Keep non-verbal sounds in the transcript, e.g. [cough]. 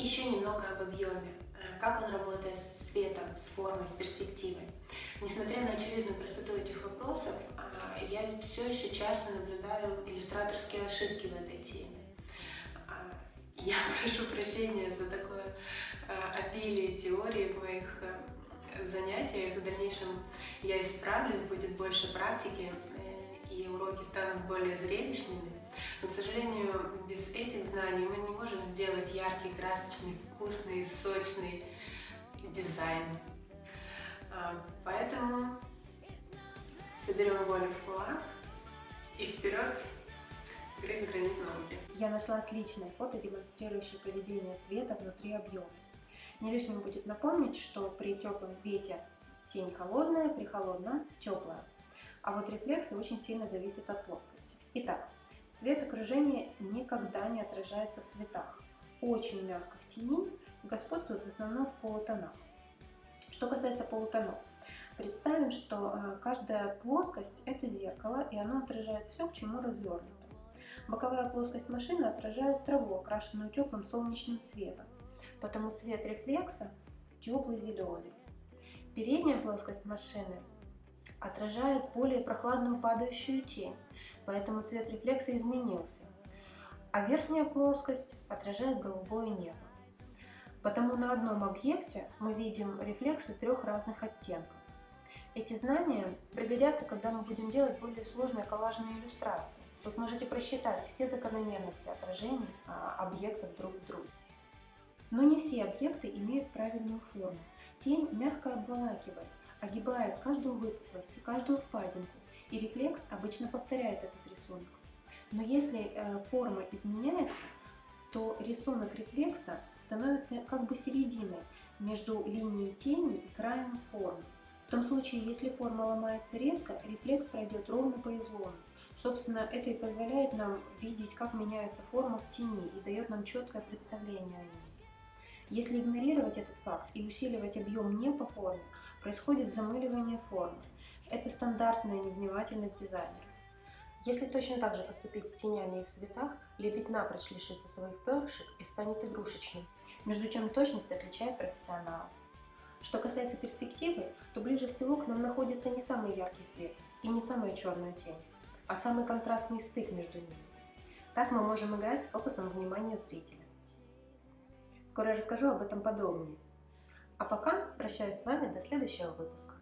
еще немного об объеме, э, как он работает с цветом, с формой, с перспективой. Несмотря на очевидную простоту этих вопросов, а, я все еще часто наблюдаю иллюстраторские ошибки в этой теме. А, я [laughs] прошу прощения за такое э, обилие теории в моих э, занятиях. В дальнейшем я исправлюсь, будет больше практики, и уроки станут более зрелищными. Но, к сожалению, без этих знаний мы не можем сделать яркий, красочный, вкусный, сочный дизайн. А, поэтому соберем волю в кулак и вперед грызть гранит науки. Я нашла отличное фото, демонстрирующее поведение цвета внутри объема. Не лишним будет напомнить, что при теплом свете тень холодная, при холодном теплая. А вот рефлексы очень сильно зависят от плоскости. Итак, цвет окружения никогда не отражается в цветах. Очень мягко в тени господствует в основном в полутонах. Что касается полутонов, представим, что э, каждая плоскость это зеркало, и оно отражает все, к чему развернуто. Боковая плоскость машины отражает траву, окрашенную теплым солнечным светом, потому цвет рефлекса теплый зеленый. Передняя плоскость машины отражает более прохладную падающую тень, поэтому цвет рефлекса изменился. А верхняя плоскость отражает голубое небо. Потому на одном объекте мы видим рефлексы трех разных оттенков. Эти знания пригодятся, когда мы будем делать более сложные коллажные иллюстрации. Вы сможете просчитать все закономерности отражений а, объектов друг в друге. Но не все объекты имеют правильную форму. Тень мягко обволакивает, огибает каждую выпуклость и каждую впадинку, и рефлекс обычно повторяет этот рисунок. Но если э, форма изменяется, то рисунок рефлекса становится как бы серединой между линией тени и краем формы. В том случае, если форма ломается резко, рефлекс пройдет ровно по излому. Собственно, это и позволяет нам видеть, как меняется форма в тени и дает нам четкое представление о ней. Если игнорировать этот факт и усиливать объем не по форме, происходит замыливание формы. Это стандартная невнимательность дизайнера. Если точно так же поступить с тенями и в цветах, лепить напрочь лишится своих перышек и станет игрушечным. Между тем точность отличает профессионала. Что касается перспективы, то ближе всего к нам находится не самый яркий свет и не самая черная тень, а самый контрастный стык между ними. Так мы можем играть с фокусом внимания зрителя. Скоро расскажу об этом подробнее. А пока прощаюсь с вами до следующего выпуска.